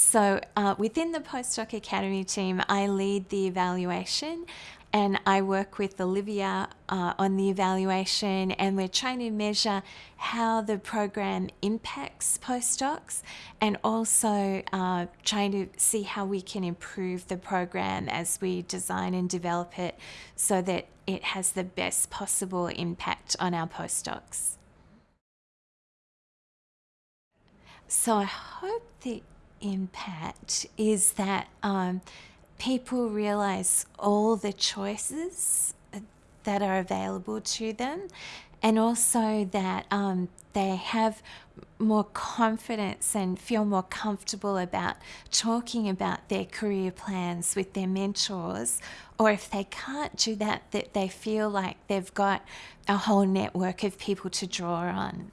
So uh, within the Postdoc Academy team, I lead the evaluation and I work with Olivia uh, on the evaluation and we're trying to measure how the program impacts postdocs and also uh, trying to see how we can improve the program as we design and develop it so that it has the best possible impact on our postdocs. So I hope the impact is that um, people realize all the choices that are available to them and also that um, they have more confidence and feel more comfortable about talking about their career plans with their mentors or if they can't do that that they feel like they've got a whole network of people to draw on